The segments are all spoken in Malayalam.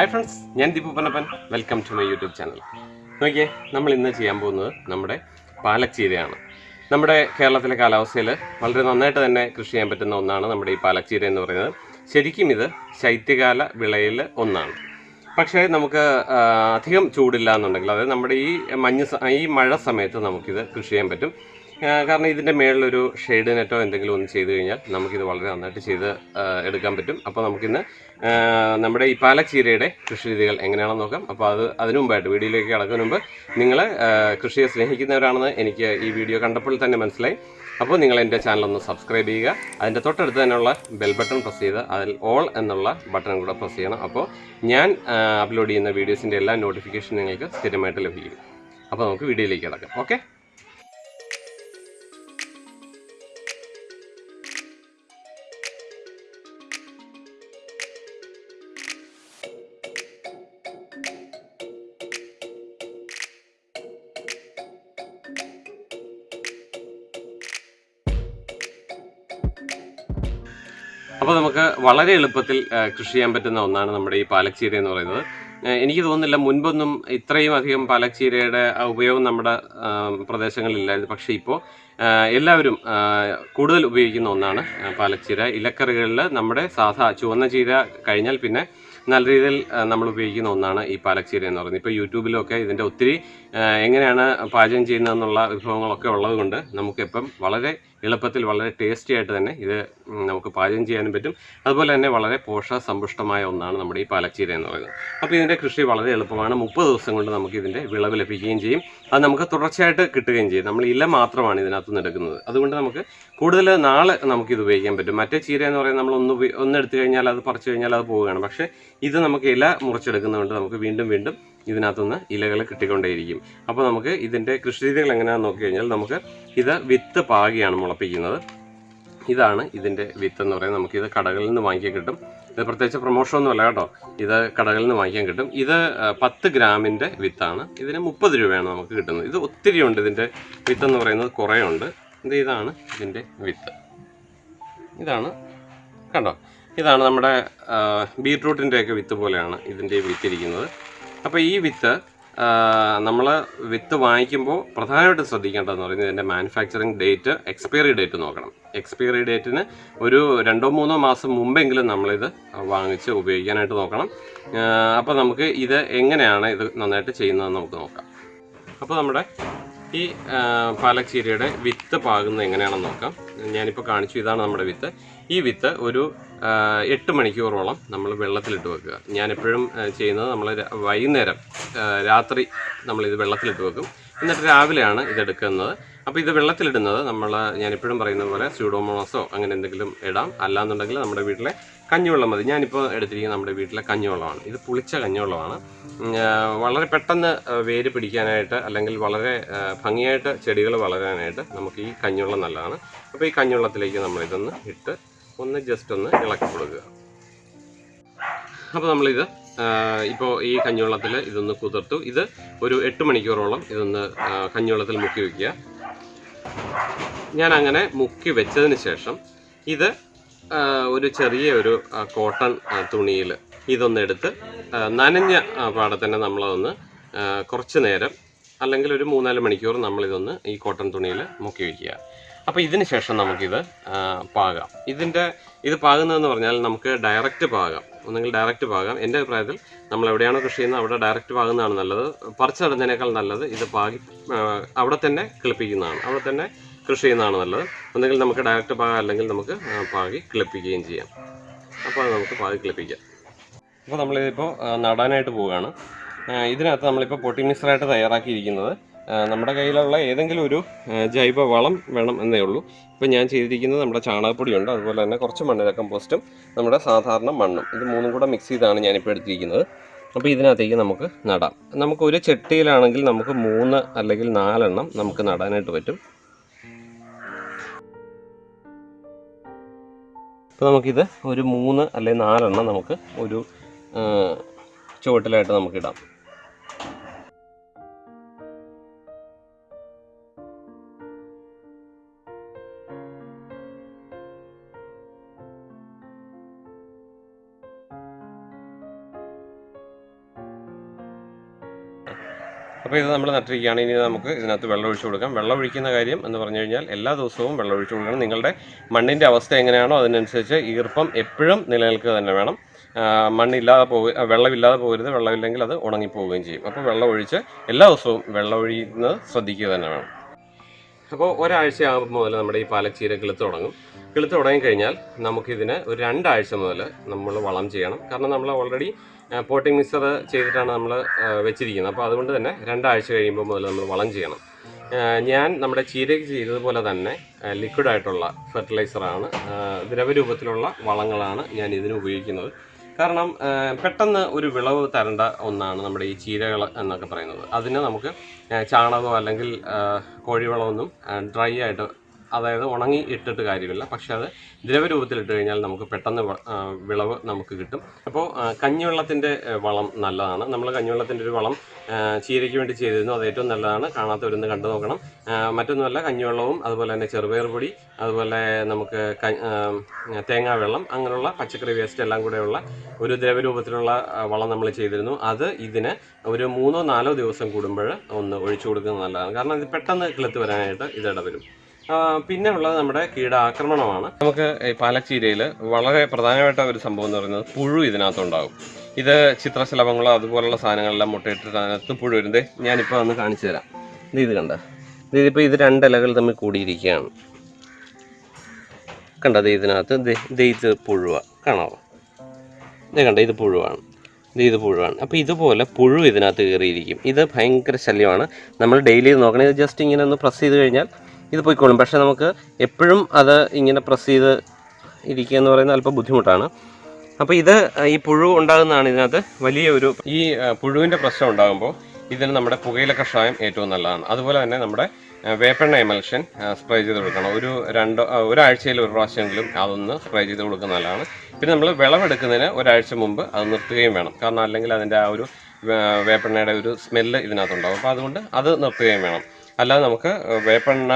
ഹായ് ഫ്രണ്ട്സ് ഞാൻ Deepu Panappan welcome to my YouTube channel നോക്കിയേ നമ്മൾ ഇന്ന് ചെയ്യാൻ പോകുന്നത് നമ്മുടെ പാലക്ചീരയാണ് നമ്മുടെ കേരളത്തിലെ കാലാവസ്ഥയിൽ വളരെ നന്നായിട്ട് തന്നെ കൃഷി ചെയ്യാൻ പറ്റുന്ന ഒന്നാണ് നമ്മുടെ ഈ പാലക്ചീര എന്ന് പറയുന്നത്. ശരിക്കും ഇത് ശൈത്യകാല വിളയിൽ ഒന്നാണ്. പക്ഷേ നമുക്ക് അധികം ചൂടില്ല എന്നുണ്ടെങ്കിൽ അതായത് നമ്മുടെ ഈ മഞ്ഞ് ഈ മഴ സമയത്ത് നമുക്കിത് കൃഷി ചെയ്യാൻ പറ്റും. കാരണം ഇതിന്റെ മേളിലൊരു ഷെയ്ഡ് നെറ്റോ എന്തെങ്കിലും ഒന്ന് ചെയ്ത് കഴിഞ്ഞാൽ നമുക്കിത് വളരെ നന്നായിട്ട് ചെയ്ത് എടുക്കാൻ പറ്റും. അപ്പോൾ നമുക്കിന്ന് നമ്മുടെ ഈ പാലച്ചീരയുടെ കൃഷി രീതികൾ എങ്ങനെയാണെന്ന് നോക്കാം. അപ്പോൾ അത് അതിനു മുമ്പായിട്ട് വീഡിയോയിലേക്ക് കടക്കുന്ന മുമ്പ് നിങ്ങൾ കൃഷിയെ സ്നേഹിക്കുന്നവരാണെന്ന് എനിക്ക് ഈ വീഡിയോ കണ്ടപ്പോൾ തന്നെ മനസ്സിലായി. അപ്പോൾ നിങ്ങൾ എന്റെ ചാനൽ ഒന്ന് സബ്സ്ക്രൈബ് ചെയ്യുക. അതിന്റെ തൊട്ടടുത്ത് തന്നെയുള്ള ബെൽ ബട്ടൺ പ്രസ് ചെയ്ത് അതിൽ ഓൾ എന്നുള്ള ബട്ടൺ കൂടെ പ്രസ് ചെയ്യണം. അപ്പോൾ ഞാൻ അപ്ലോഡ് ചെയ്യുന്ന വീഡിയോസിന്റെ എല്ലാ നോട്ടിഫിക്കേഷൻ നിങ്ങൾക്ക് സ്ഥിരമായിട്ട് ലഭിക്കും. അപ്പോൾ നമുക്ക് വീഡിയോയിലേക്ക് കിടക്കാം. ഓക്കെ? അപ്പോൾ നമുക്ക് വളരെ എളുപ്പത്തിൽ കൃഷി ചെയ്യാൻ പറ്റുന്ന ഒന്നാണ് നമ്മുടെ ഈ പാലച്ചീര എന്ന് പറയുന്നത്. എനിക്ക് തോന്നുന്നില്ല മുൻപൊന്നും ഇത്രയും അധികം പാലക് ചീരയുടെ ഉപയോഗം നമ്മുടെ പ്രദേശങ്ങളിലില്ലായിരുന്നു. പക്ഷേ ഇപ്പോൾ എല്ലാവരും കൂടുതൽ ഉപയോഗിക്കുന്ന ഒന്നാണ് പാലക് ചീര ഇലക്കറികളിൽ നമ്മുടെ സാധാ ചുവന്ന ചീര കഴിഞ്ഞാൽ പിന്നെ നല്ല രീതിയിൽ നമ്മൾ ഉപയോഗിക്കുന്ന ഒന്നാണ് ഈ പാലച്ചീര എന്ന് പറയുന്നത്. ഇപ്പോൾ യൂട്യൂബിലൊക്കെ ഇതിന്റെ ഒത്തിരി എങ്ങനെയാണ് പാചകം ചെയ്യുന്നതെന്നുള്ള വിഭവങ്ങളൊക്കെ ഉള്ളതുകൊണ്ട് നമുക്കിപ്പം വളരെ എളുപ്പത്തിൽ വളരെ ടേസ്റ്റി ആയിട്ട് തന്നെ ഇത് നമുക്ക് പാചകം ചെയ്യാനും പറ്റും. അതുപോലെ തന്നെ വളരെ പോഷകസമ്പുഷ്ടമായ ഒന്നാണ് നമ്മുടെ ഈ പാലച്ചീര എന്ന് പറയുന്നത്. അപ്പോൾ ഇതിന്റെ കൃഷി വളരെ എളുപ്പമാണ്. മുപ്പത് ദിവസം കൊണ്ട് നമുക്ക് ഇതിന്റെ വിളവ് ലഭിക്കുകയും ചെയ്യും. അത് നമുക്ക് തുടർച്ചയായിട്ട് കിട്ടുകയും ചെയ്യും. നമ്മൾ ഇല മാത്രമാണ് ഇതിനകത്ത് നിന്ന് എടുക്കുന്നത്. അതുകൊണ്ട് നമുക്ക് കൂടുതൽ നാളെ നമുക്കിത് ഉപയോഗിക്കാൻ പറ്റും. മറ്റേ ചീര എന്ന് പറയുന്നത് നമ്മൾ ഒന്ന് ഒന്ന് കഴിഞ്ഞാൽ അത് പറിച്ചു കഴിഞ്ഞാൽ അത് പോവുകയാണ്. പക്ഷേ ഇത് നമുക്ക് ഇല മുറിച്ചെടുക്കുന്നതുകൊണ്ട് നമുക്ക് വീണ്ടും വീണ്ടും ഇതിനകത്തുനിന്ന് ഇലകൾ കിട്ടിക്കൊണ്ടേയിരിക്കും. അപ്പോൾ നമുക്ക് ഇതിന്റെ കൃഷി രീതികൾ എങ്ങനെയാണെന്ന് നോക്കി കഴിഞ്ഞാൽ നമുക്ക് ഇത് വിത്ത് പാകിയാണ് മുളപ്പിക്കുന്നത്. ഇതാണ് ഇതിന്റെ വിത്ത് എന്ന് പറയുന്നത്. നമുക്കിത് കടകളിൽ നിന്ന് വാങ്ങിക്കാൻ കിട്ടും. ഇത് പ്രത്യേകിച്ച് പ്രൊമോഷൻ ഒന്നുമല്ല കേട്ടോ. ഇത് കടകളിൽ നിന്ന് വാങ്ങിക്കാൻ കിട്ടും. ഇത് പത്ത് ഗ്രാമിന്റെ വിത്താണ്. ഇതിന് മുപ്പത് രൂപയാണ് നമുക്ക് കിട്ടുന്നത്. ഇത് ഒത്തിരി ഉണ്ട് ഇതിന്റെ വിത്ത് എന്ന് പറയുന്നത്. കുറേ ഉണ്ട്. ഇത് ഇതാണ് ഇതിന്റെ വിത്ത്. ഇതാണ് കണ്ടോ? ഇതാണ് നമ്മുടെ ബീട്രൂട്ടിന്റെയൊക്കെ വിത്ത് പോലെയാണ് ഇതിന്റെ ഈ വിത്ത് ഇരിക്കുന്നത് അപ്പോൾ ഈ വിത്ത് നമ്മൾ വിത്ത് വാങ്ങിക്കുമ്പോൾ പ്രധാനമായിട്ടും ശ്രദ്ധിക്കേണ്ടതെന്ന് പറയുന്നത് ഇതിന്റെ മാനുഫാക്ചറിങ് ഡേറ്റ് എക്സ്പയറി ഡേറ്റ് നോക്കണം. എക്സ്പയറി ഡേറ്റിന് ഒരു രണ്ടോ മൂന്നോ മാസം മുമ്പെങ്കിലും നമ്മളിത് വാങ്ങിച്ച് ഉപയോഗിക്കാനായിട്ട് നോക്കണം. അപ്പോൾ നമുക്ക് ഇത് എങ്ങനെയാണ് ഇത് നന്നായിട്ട് ചെയ്യുന്നതെന്ന് നമുക്ക് നോക്കാം. അപ്പോൾ നമ്മുടെ ഈ പാലക്ചീരയുടെ പാലക് ചീരയുടെ വിത്ത് പാകുന്നത് എങ്ങനെയാണെന്ന് നോക്കാം. ഞാനിപ്പോൾ കാണിച്ചു ഇതാണ് നമ്മുടെ വിത്ത്. ഈ വിത്ത് ഒരു എട്ട് മണിക്കൂറോളം നമ്മൾ വെള്ളത്തിലിട്ട് വെക്കുക. ഞാൻ എപ്പോഴും ചെയ്യുന്നത് നമ്മൾ വൈകുന്നേരം രാത്രി നമ്മളിത് വെള്ളത്തിലിട്ട് വെക്കും. എന്നിട്ട് രാവിലെയാണ് ഇതെടുക്കുന്നത്. അപ്പോൾ ഇത് വെള്ളത്തിലിടുന്നത് നമ്മൾ ഞാനിപ്പോഴും പറയുന്ന പോലെ സ്യൂഡോമോണോസോ അങ്ങനെ എന്തെങ്കിലും ഇടാം. അല്ലാന്നുണ്ടെങ്കിൽ നമ്മുടെ വീട്ടിലെ കഞ്ഞിവെള്ളം മതി. ഞാനിപ്പോൾ എടുത്തിരിക്കുന്നത് നമ്മുടെ വീട്ടിലെ കഞ്ഞിവെള്ളമാണ്. ഇത് പുളിച്ച കഞ്ഞിവെള്ളമാണ്. വളരെ പെട്ടെന്ന് വേര് പിടിക്കാനായിട്ട് അല്ലെങ്കിൽ വളരെ ഭംഗിയായിട്ട് ചെടികൾ വളരാനായിട്ട് നമുക്ക് ഈ കഞ്ഞിവെള്ളം നല്ലതാണ്. അപ്പോൾ ഈ കഞ്ഞിവെള്ളത്തിലേക്ക് നമ്മളിതൊന്ന് ഇട്ട് ഒന്ന് ജസ്റ്റ് ഒന്ന് ഇളക്കി കൊടുക്കുക. അപ്പോൾ നമ്മളിത് ഇപ്പോൾ ഈ കഞ്ഞിവെള്ളത്തിൽ ഇതൊന്ന് കുതിർത്തു. ഇത് ഒരു എട്ട് മണിക്കൂറോളം ഇതൊന്ന് കഞ്ഞിവെള്ളത്തിൽ മുക്കി വയ്ക്കുക ഞാൻ അങ്ങനെ മുക്കി വെച്ചതിന് ശേഷം ഇത് ഒരു ചെറിയ ഒരു കോട്ടൺ തുണിയിൽ ഇതൊന്നെടുത്ത് നനഞ്ഞ പാടെ തന്നെ നമ്മളതൊന്ന് കുറച്ച് നേരം അല്ലെങ്കിൽ ഒരു മൂന്നാൽ മണിക്കൂർ നമ്മളിതൊന്ന് ഈ കോട്ടൺ തുണിയിൽ മുക്കി വയ്ക്കുക അപ്പോൾ ഇതിന് ശേഷം നമുക്കിത് പാകാം. ഇതിന്റെ ഇത് പാകുന്നതെന്ന് പറഞ്ഞാൽ നമുക്ക് ഡയറക്റ്റ് പാകാം. ഒന്നെങ്കിൽ ഡയറക്റ്റ് പാകാം. എന്റെ അഭിപ്രായത്തിൽ നമ്മൾ എവിടെയാണോ കൃഷി ചെയ്യുന്നത് അവിടെ ഡയറക്റ്റ് പാകുന്നതാണ് നല്ലത്. പറിച്ചടഞ്ഞതിനേക്കാൾ നല്ലത് ഇത് പാകി അവിടെ തന്നെ കിളിപ്പിക്കുന്നതാണ്. അവിടെ തന്നെ കൃഷി ചെയ്യുന്നതാണ് നല്ലത്. ഒന്നെങ്കിൽ നമുക്ക് ഡയറക്റ്റ് പാകാം അല്ലെങ്കിൽ നമുക്ക് പാകി കിളിപ്പിക്കുകയും ചെയ്യാം. അപ്പോൾ അത് നമുക്ക് പാകി കിളിപ്പിക്കാം. അപ്പോൾ നമ്മളിതിപ്പോൾ നടാനായിട്ട് പോവുകയാണ്. ഇതിനകത്ത് നമ്മളിപ്പോൾ പൊട്ടിമിക്സറായിട്ട് തയ്യാറാക്കിയിരിക്കുന്നത് നമ്മുടെ കയ്യിലുള്ള ഏതെങ്കിലും ഒരു ജൈവ വളം വേണം എന്നേ ഉള്ളൂ. ഇപ്പോൾ ഞാൻ ചെയ്തിരിക്കുന്നത് നമ്മുടെ ചാണകപ്പൊടിയുണ്ട്. അതുപോലെ തന്നെ കുറച്ച് മണ്ണിര കമ്പോസ്റ്റും നമ്മുടെ സാധാരണ മണ്ണും. ഇത് മൂന്നും കൂടെ മിക്സ് ചെയ്താണ് ഞാനിപ്പോൾ എടുത്തിരിക്കുന്നത്. അപ്പോൾ ഇതിനകത്തേക്ക് നമുക്ക് നടാം. നമുക്ക് ഒരു ചെട്ടിയിലാണെങ്കിൽ നമുക്ക് മൂന്ന് അല്ലെങ്കിൽ നാലെണ്ണം നമുക്ക് നടാനായിട്ട് പറ്റും. അപ്പോൾ നമുക്കിത് ഒരു മൂന്ന് അല്ലെങ്കിൽ നാലെണ്ണം നമുക്ക് ഒരു ചുവട്ടിലായിട്ട് നമുക്കിടാം അപ്പോൾ ഇത് നമ്മൾ നട്ടിരിക്കുകയാണ്. ഇനി നമുക്ക് ഇതിനകത്ത് വെള്ളം ഒഴിച്ചു കൊടുക്കാം. വെള്ളം ഒഴിക്കുന്ന കാര്യം എന്ന് പറഞ്ഞു കഴിഞ്ഞാൽ എല്ലാ ദിവസവും വെള്ളം ഒഴിച്ചു കൊടുക്കണം. നിങ്ങളുടെ മണ്ണിന്റെ അവസ്ഥ എങ്ങനെയാണോ അതിനനുസരിച്ച് ഈർപ്പം എപ്പോഴും നിലനിൽക്കുക തന്നെ വേണം. മണ്ണില്ലാതെ പോകുക വെള്ളമില്ലാതെ പോകരുത്. വെള്ളമില്ലെങ്കിൽ അത് ഉണങ്ങിപ്പോവുകയും ചെയ്യും. അപ്പോൾ വെള്ളം ഒഴിച്ച് എല്ലാ ദിവസവും വെള്ളം ഒഴിയുന്നത് ശ്രദ്ധിക്കുക തന്നെ വേണം. അപ്പോൾ ഒരാഴ്ച ആകുമ്പോൾ മുതൽ നമ്മുടെ ഈ പാലച്ചീര കിളുത്ത് തുടങ്ങും. കിളുത്ത് തുടങ്ങിക്കഴിഞ്ഞാൽ നമുക്കിതിന് ഒരു രണ്ടാഴ്ച മുതൽ നമ്മൾ വളം ചെയ്യണം. കാരണം നമ്മൾ ഓൾറെഡി പോട്ടിംഗ് മിക്സർ ചെയ്തിട്ടാണ് നമ്മൾ വെച്ചിരിക്കുന്നത്. അപ്പോൾ അതുകൊണ്ട് തന്നെ രണ്ടാഴ്ച കഴിയുമ്പോൾ മുതൽ നമ്മൾ വളം ചെയ്യണം. ഞാൻ നമ്മുടെ ചീരയ്ക്ക് ചെയ്തതുപോലെ തന്നെ ലിക്വിഡായിട്ടുള്ള ഫെർട്ടിലൈസറാണ് ദ്രവരൂപത്തിലുള്ള വളങ്ങളാണ് ഞാൻ ഇതിന് ഉപയോഗിക്കുന്നത്. കാരണം പെട്ടെന്ന് ഒരു വിളവ് തരേണ്ട ഒന്നാണ് നമ്മുടെ ഈ ചീരകൾ എന്നൊക്കെ പറയുന്നത്. അതിന് നമുക്ക് ചാണകമോ അല്ലെങ്കിൽ കോഴിവളമൊന്നും ഡ്രൈ ആയിട്ട് അതായത് ഉണങ്ങി ഇട്ടിട്ട് കാര്യമില്ല. പക്ഷേ അത് ദ്രവരൂപത്തിലിട്ട് കഴിഞ്ഞാൽ നമുക്ക് പെട്ടെന്ന് വിളവ് നമുക്ക് കിട്ടും. അപ്പോൾ കഞ്ഞിവെള്ളത്തിന്റെ വളം നല്ലതാണ്. നമ്മൾ കഞ്ഞിവെള്ളത്തിന്റെ ഒരു വളം ചീരയ്ക്ക് വേണ്ടി ചെയ്തിരുന്നു. അത് ഏറ്റവും നല്ലതാണ്. കാണാത്തവരൊന്ന് കണ്ടു നോക്കണം. മറ്റൊന്നുമല്ല കഞ്ഞിവെള്ളവും അതുപോലെ തന്നെ ചെറുപയർ പൊടി അതുപോലെ നമുക്ക് തേങ്ങാ വെള്ളം അങ്ങനെയുള്ള പച്ചക്കറി വേസ്റ്റ് എല്ലാം കൂടെയുള്ള ഒരു ദ്രവരൂപത്തിലുള്ള വളം നമ്മൾ ചെയ്തിരുന്നു. അത് ഇതിന് ഒരു മൂന്നോ നാലോ ദിവസം കൂടുമ്പോൾ ഒന്ന് ഒഴിച്ചു കൊടുക്കുന്നത് നല്ലതാണ്. കാരണം ഇത് പെട്ടെന്ന് കിളുത്ത് വരാനായിട്ട് ഇത് ഇടവരും. പിന്നെ ഉള്ളത് നമ്മുടെ കീടാക്രമണമാണ്. നമുക്ക് ഈ പാലച്ചീരയിൽ വളരെ പ്രധാനമായിട്ട് ഒരു സംഭവം എന്ന് പറയുന്നത് പുഴു ഇതിനകത്തുണ്ടാകും. ഇത് ചിത്രശലഭങ്ങളോ അതുപോലുള്ള സാധനങ്ങളെല്ലാം മുട്ടയിട്ടിട്ട് അതിനകത്ത് പുഴു വരുന്നത്. ഞാനിപ്പോൾ ഒന്ന് കാണിച്ചു തരാം. ഇത് ഇത് കണ്ട? ഇതിപ്പോൾ ഇത് രണ്ട് ഇലകൾ തമ്മിൽ കൂടിയിരിക്കുകയാണ്. കണ്ടത് ഇതിനകത്ത് ഇത് പുഴുവ. കാണാവോ? ഇത് കണ്ട? ഇത് പുഴുവാണ്. ഇത് ഇത് പുഴുവാണ്. അപ്പോൾ ഇതുപോലെ പുഴു ഇതിനകത്ത് കയറിയിരിക്കും. ഇത് ഭയങ്കര ശല്യമാണ്. നമ്മൾ ഡെയിലി നോക്കണേ ജസ്റ്റ് ഇങ്ങനെ ഒന്ന് പ്രസ് ചെയ്ത് കഴിഞ്ഞാൽ ഇത് പോയിക്കോളും. പക്ഷേ നമുക്ക് എപ്പോഴും അത് ഇങ്ങനെ പ്രസ് ചെയ്ത് ഇരിക്കുക എന്ന് പറയുന്നത് അല്പം ബുദ്ധിമുട്ടാണ്. അപ്പോൾ ഇത് ഈ പുഴു ഉണ്ടാകുന്നതാണ് ഇതിനകത്ത് വലിയ ഒരു ഈ പുഴുവിന്റെ പ്രശ്നം ഉണ്ടാകുമ്പോൾ ഇതിന് നമ്മുടെ പുകയില കഷായം ഏറ്റവും നല്ലതാണ്. അതുപോലെ തന്നെ നമ്മുടെ വേപ്പെണ്ണ എമൽഷൻ സ്പ്രേ ചെയ്ത് കൊടുക്കണം. ഒരു രണ്ട് ഒരാഴ്ചയിൽ ഒരു പ്രാവശ്യമെങ്കിലും അതൊന്ന് സ്പ്രേ ചെയ്ത് കൊടുക്കുന്ന നല്ലതാണ്. പിന്നെ നമ്മൾ വിളവെടുക്കുന്നതിന് ഒരാഴ്ച മുമ്പ് അത് നിർത്തുകയും വേണം. കാരണം അല്ലെങ്കിൽ അതിന്റെ ആ ഒരു വേപ്പെണ്ണയുടെ ഒരു സ്മെല്ല് ഇതിനകത്തുണ്ടാകും അപ്പോൾ അതുകൊണ്ട് അത് നിർത്തുകയും വേണം. അല്ലാതെ നമുക്ക് വേപ്പെണ്ണ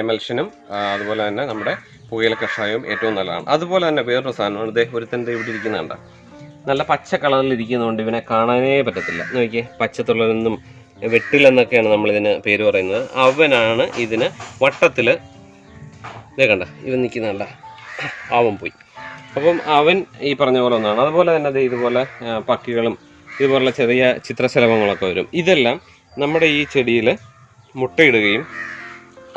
എമൽഷനും അതുപോലെ തന്നെ നമ്മുടെ പുകയില കഷായവും ഏറ്റവും നല്ലതാണ്. അതുപോലെ തന്നെ വേറൊരു സാധനമാണ്. ഇതേ ഒരുത്തന്റെ ഇവിടെ ഇരിക്കുന്നുണ്ട്. നല്ല പച്ച കളറിൽ ഇരിക്കുന്നതുകൊണ്ട് ഇവനെ കാണാനേ പറ്റത്തില്ല. നോക്കിയേ പച്ചത്തുള്ളതെന്നും വെട്ടിലെന്നൊക്കെയാണ് നമ്മളിതിന് പേര് പറയുന്നത്. അവനാണ് ഇതിന് വട്ടത്തിൽ ഇതേ കണ്ട ഇവൻ നിൽക്കുന്നുണ്ട. അവൻ പോയി. അപ്പം അവൻ ഈ പറഞ്ഞ പോലെ ഒന്നാണ്. അതുപോലെ തന്നെ ഇതുപോലെ പക്കികളും ഇതുപോലുള്ള ചെറിയ ചിത്രശലഭങ്ങളൊക്കെ വരും. ഇതെല്ലാം നമ്മുടെ ഈ ചെടിയിൽ മുട്ടയിടുകയും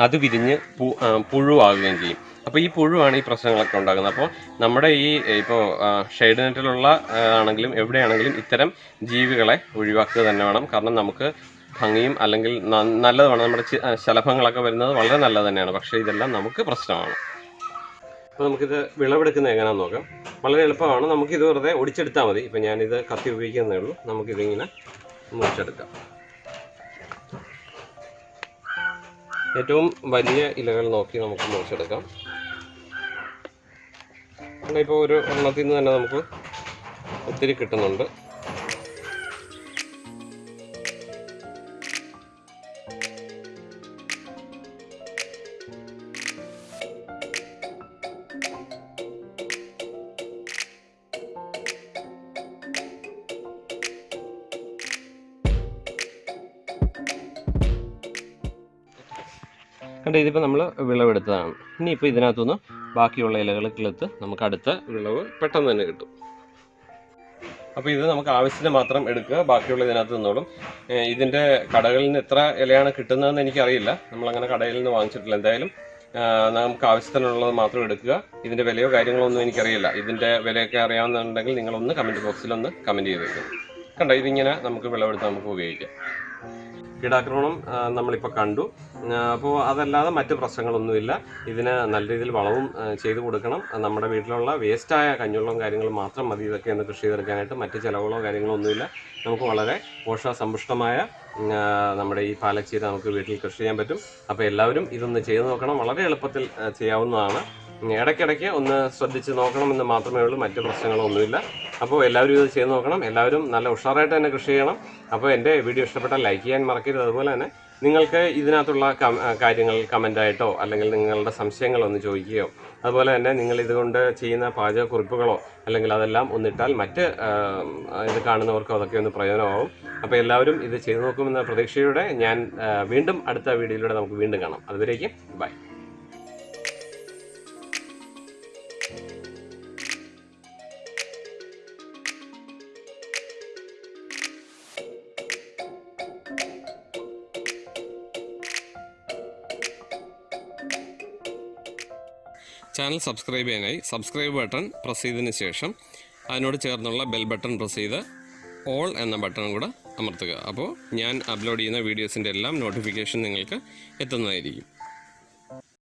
അത് വിരിഞ്ഞ് പു പുഴുവാകുകയും ചെയ്യും. അപ്പോൾ ഈ പുഴുവാണ് ഈ പ്രശ്നങ്ങളൊക്കെ ഉണ്ടാകുന്നത്. അപ്പോൾ നമ്മുടെ ഈ ഇപ്പോൾ ഷെയ്ഡ് നെറ്റിലുള്ള ആണെങ്കിലും എവിടെയാണെങ്കിലും ഇത്തരം ജീവികളെ ഒഴിവാക്കുക തന്നെ വേണം. കാരണം നമുക്ക് ഭംഗിയും അല്ലെങ്കിൽ നല്ലതുമാണ്. നമ്മുടെ ശലഭങ്ങളൊക്കെ വരുന്നത് വളരെ നല്ലത് തന്നെയാണ്. പക്ഷേ ഇതെല്ലാം നമുക്ക് പ്രശ്നമാണ്. അപ്പോൾ നമുക്കിത് വിളവെടുക്കുന്നത് എങ്ങനെയാണെന്ന് നോക്കാം. വളരെ എളുപ്പമാണ്. നമുക്കിത് വെറുതെ ഒടിച്ചെടുത്താൽ മതി. ഇപ്പം ഞാനിത് കത്തി ഉപയോഗിക്കുന്നതേ ഉള്ളൂ. നമുക്കിതിങ്ങനെ മുറിച്ചെടുക്കാം. ഏറ്റവും വലിയ ഇലകൾ നോക്കി നമുക്ക് മുറിച്ചെടുക്കാം. ഇപ്പോൾ ഒരു എണ്ണത്തിൽ നിന്ന് തന്നെ നമുക്ക് ഒത്തിരി കിട്ടുന്നുണ്ട്. കണ്ട ഇതിപ്പോൾ നമ്മൾ വിളവെടുത്തതാണ്. ഇനിയിപ്പോൾ ഇതിനകത്തുനിന്ന് ബാക്കിയുള്ള ഇലകൾ കിളുത്ത് നമുക്ക് അടുത്ത വിളവ് പെട്ടെന്ന് തന്നെ കിട്ടും. അപ്പോൾ ഇത് നമുക്ക് ആവശ്യത്തിന് മാത്രം എടുക്കുക. ബാക്കിയുള്ള ഇതിനകത്ത് നിന്നോളും. ഇതിന്റെ കടകളിൽ നിന്ന് എത്ര ഇലയാണ് കിട്ടുന്നതെന്ന് എനിക്കറിയില്ല. നമ്മളങ്ങനെ കടയിൽ നിന്ന് വാങ്ങിച്ചിട്ടില്ല. എന്തായാലും നമുക്ക് ആവശ്യത്തിനുള്ളത് മാത്രം എടുക്കുക. ഇതിന്റെ വിലയോ കാര്യങ്ങളോ ഒന്നും എനിക്കറിയില്ല. ഇതിന്റെ വിലയൊക്കെ അറിയാവുന്നുണ്ടെങ്കിൽ നിങ്ങളൊന്ന് കമന്റ് ബോക്സിലൊന്ന് കമന്റ് ചെയ്തേക്കും. കണ്ടോ ഇതിങ്ങനെ നമുക്ക് വിളവെടുത്ത് നമുക്ക് ഉപയോഗിക്കാം. കീടാക്രമണം നമ്മളിപ്പോൾ കണ്ടു. അപ്പോൾ അതല്ലാതെ മറ്റ് പ്രശ്നങ്ങളൊന്നുമില്ല. ഇതിന് നല്ല രീതിയിൽ വളവും ചെയ്തു കൊടുക്കണം. നമ്മുടെ വീട്ടിലുള്ള വേസ്റ്റായ കഞ്ഞുള്ളവും കാര്യങ്ങളും മാത്രം മതി ഇതൊക്കെ ഒന്ന് കൃഷി ചെയ്തെടുക്കാനായിട്ട്. മറ്റ് ചിലവുകളോ കാര്യങ്ങളോ ഒന്നുമില്ല നമുക്ക് വളരെ പോഷകസമ്പുഷ്ടമായ നമ്മുടെ ഈ പാലച്ചീര നമുക്ക് വീട്ടിൽ കൃഷി ചെയ്യാൻ പറ്റും. അപ്പോൾ എല്ലാവരും ഇതൊന്ന് ചെയ്തു നോക്കണം. വളരെ എളുപ്പത്തിൽ ചെയ്യാവുന്നതാണ്. ഇടയ്ക്കിടയ്ക്ക് ഒന്ന് ശ്രദ്ധിച്ച് നോക്കണമെന്ന് മാത്രമേ ഉള്ളൂ. മറ്റ് പ്രശ്നങ്ങളൊന്നുമില്ല. അപ്പോൾ എല്ലാവരും ഇത് ചെയ്ത് നോക്കണം. എല്ലാവരും നല്ല ഉഷാറായിട്ട് തന്നെ കൃഷി ചെയ്യണം. അപ്പോൾ എന്റെ വീഡിയോ ഇഷ്ടപ്പെട്ടാൽ ലൈക്ക് ചെയ്യാൻ മറക്കരുത്. അതുപോലെ തന്നെ നിങ്ങൾക്ക് ഇതിനകത്തുള്ള കാര്യങ്ങൾ കമന്റായിട്ടോ അല്ലെങ്കിൽ നിങ്ങളുടെ സംശയങ്ങൾ ഒന്ന് ചോദിക്കുകയോ അതുപോലെ തന്നെ നിങ്ങൾ ഇതുകൊണ്ട് ചെയ്യുന്ന പാചകക്കുറിപ്പുകളോ അല്ലെങ്കിൽ അതെല്ലാം ഒന്നിട്ടാൽ മറ്റ് ഇത് കാണുന്നവർക്കോ അതൊക്കെ ഒന്ന് പ്രയോജനമാവും. അപ്പോൾ എല്ലാവരും ഇത് ചെയ്തു നോക്കുമെന്ന പ്രതീക്ഷയോടെ ഞാൻ വീണ്ടും അടുത്ത വീഡിയോയിലൂടെ നമുക്ക് വീണ്ടും കാണാം. അതുവരേക്കും ബൈ ചാനൽ സബ്സ്ക്രൈബ് ചെയ്യാനായി സബ്സ്ക്രൈബ് ബട്ടൺ പ്രസ് ചെയ്തതിന് ശേഷം അതിനോട് ചേർന്നുള്ള ബെൽ ബട്ടൺ പ്രസ് ചെയ്ത് ഓൾ എന്ന ബട്ടൺ കൂടെ അമർത്തുക. അപ്പോൾ ഞാൻ അപ്ലോഡ് ചെയ്യുന്ന വീഡിയോസിന്റെ എല്ലാം നോട്ടിഫിക്കേഷൻ നിങ്ങൾക്ക് എത്തുന്നതായിരിക്കും.